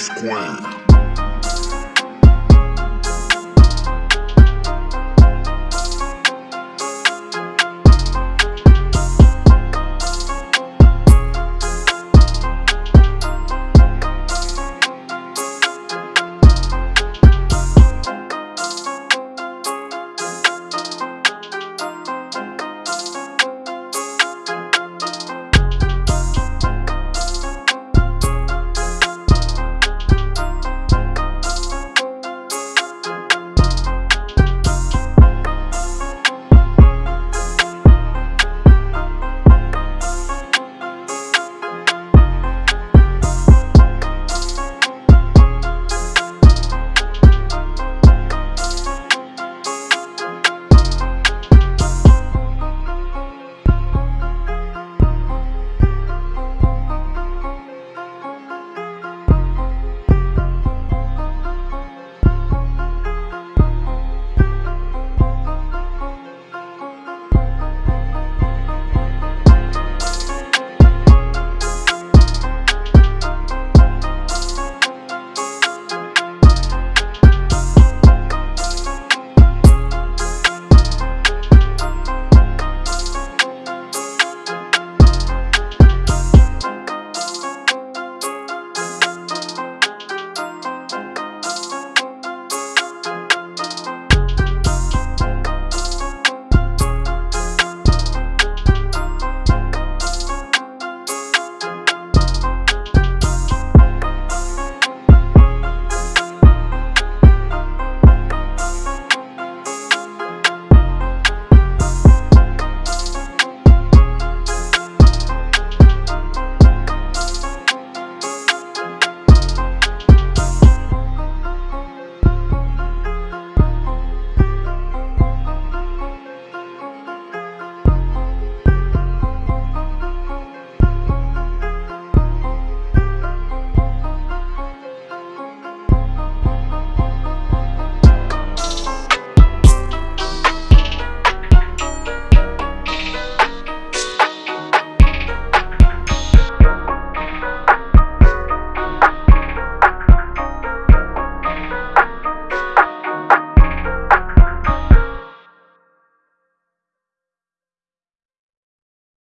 squared.